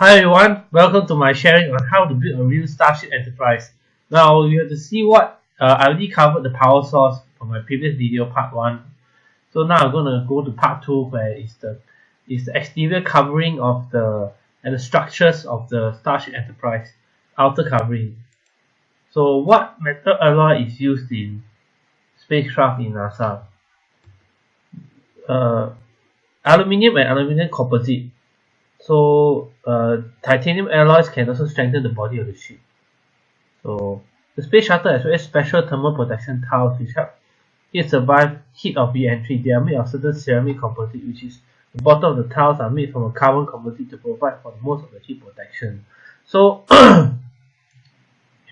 Hi everyone, welcome to my sharing on how to build a real Starship Enterprise. Now you have to see what uh, I already covered the power source for my previous video part 1. So now I'm going to go to part 2 where is the is the exterior covering of the and the structures of the Starship Enterprise outer covering. So what metal alloy is used in spacecraft in NASA? Uh, aluminium and aluminium composite so uh, titanium alloys can also strengthen the body of the ship. So the space shuttle has very special thermal protection tiles which help it survive heat of re-entry they are made of certain ceramic composite which is the bottom of the tiles are made from a carbon composite to provide for most of the heat protection. So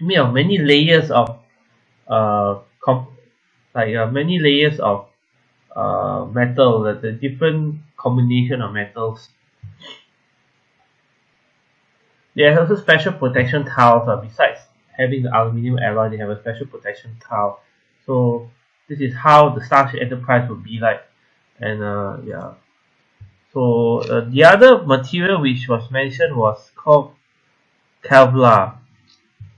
made of many layers of uh, like uh, many layers of uh, metal the, the different combination of metals there are also special protection tiles uh, besides having the aluminium alloy they have a special protection tile so this is how the Starship Enterprise would be like and uh, yeah so uh, the other material which was mentioned was called Kevlar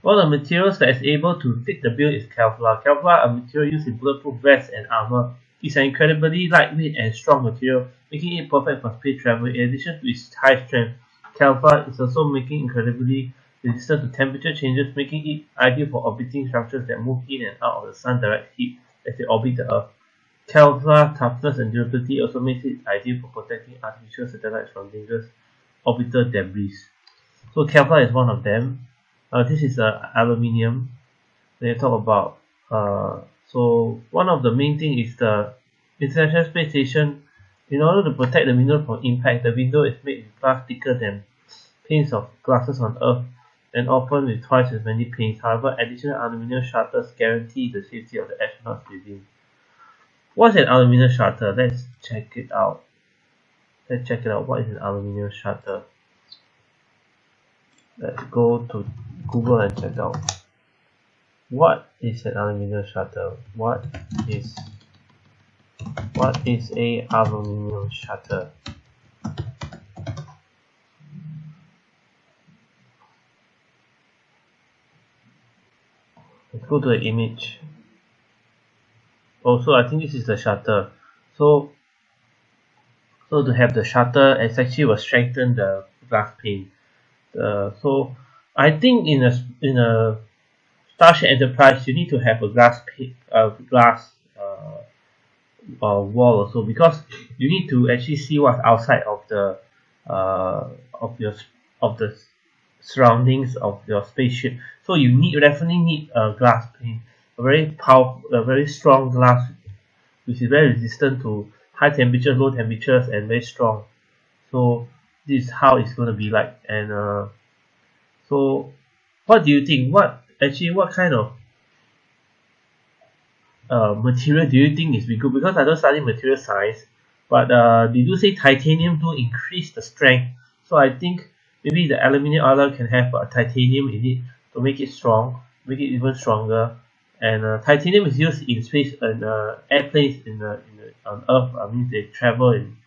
one of the materials that is able to fit the bill is Kevlar. Kevlar, a material used in bulletproof vests and armor, is an incredibly lightweight and strong material, making it perfect for space travel. In addition to its high strength, Kevlar is also making incredibly resistant to temperature changes, making it ideal for orbiting structures that move in and out of the sun direct heat as they orbit the Earth. Kevlar toughness and durability also makes it ideal for protecting artificial satellites from dangerous orbital debris. So Kevlar is one of them. Uh, this is uh, aluminium. They talk about uh, so one of the main thing is the International Space Station. In order to protect the window from impact, the window is made with glass thicker than panes of glasses on Earth and often with twice as many panes. However, additional aluminum shutters guarantee the safety of the astronauts within. What's an aluminum shutter? Let's check it out. Let's check it out. What is an aluminum shutter? Let's go to Google and check out. What is an aluminum shutter? What is what is a aluminum shutter? Let's go to the image. Also, I think this is the shutter. So, so to have the shutter, it actually will strengthen the glass pane. Uh, so I think in a in a Starship Enterprise you need to have a glass uh, glass uh, uh, wall also because you need to actually see what's outside of the uh, of your of the surroundings of your spaceship. So you need definitely need a glass pane a very powerful a very strong glass which is very resistant to high temperatures, low temperatures and very strong. So this is how it's going to be like and uh, so what do you think? What actually what kind of uh, material do you think is good? Because I don't study material science but uh, they do say titanium do increase the strength. So I think maybe the aluminium alloy can have a titanium in it to make it strong make it even stronger and uh, titanium is used in space and uh, airplanes in the, in the on earth I mean they travel in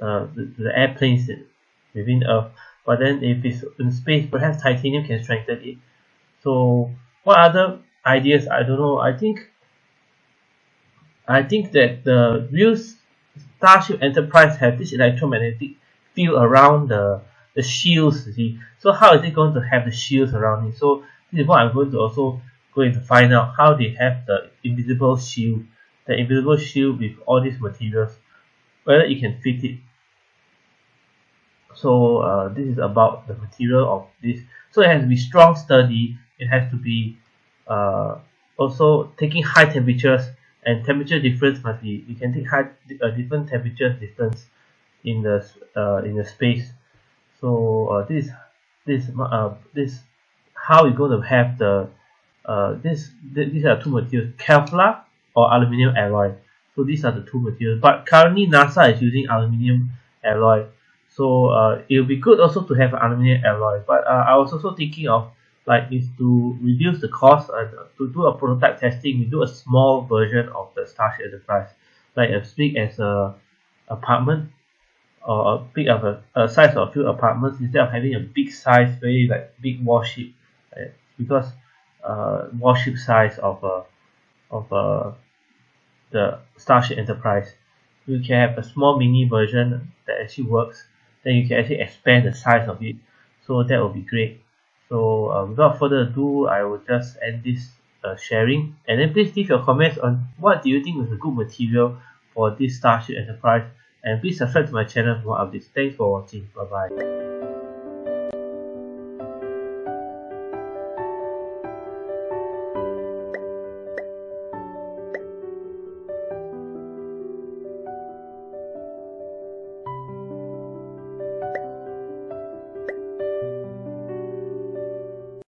uh, the, the airplanes in within Earth. But then if it's in space, perhaps titanium can strengthen it. So what other ideas? I don't know. I think I think that the real Starship Enterprise have this electromagnetic field around the the shields. You see, so how is it going to have the shields around it? So this is what I'm going to also going to find out how they have the invisible shield, the invisible shield with all these materials, whether it can fit it. So uh, this is about the material of this. So it has to be strong sturdy. It has to be uh, also taking high temperatures. And temperature difference must be you can take high uh, different temperature difference in the uh, in the space so uh, this this uh, this how you're going to have the uh, this these are two materials Kevlar or aluminium alloy. So these are the two materials. But currently NASA is using aluminium alloy. So uh, it will be good also to have aluminium alloy. But uh, I was also thinking of like is to reduce the cost and uh, to do a prototype testing we do a small version of the Starship Enterprise. Like as big as a apartment or a big of a, a size of a few apartments instead of having a big size very like big warship right? because uh, warship size of a of a the Starship Enterprise. You can have a small mini version that actually works then you can actually expand the size of it. So that will be great. So uh, without further ado I will just end this uh, sharing. And then please leave your comments on what do you think is a good material for this Starship Enterprise and please subscribe to my channel for more updates. Thanks for watching. Bye bye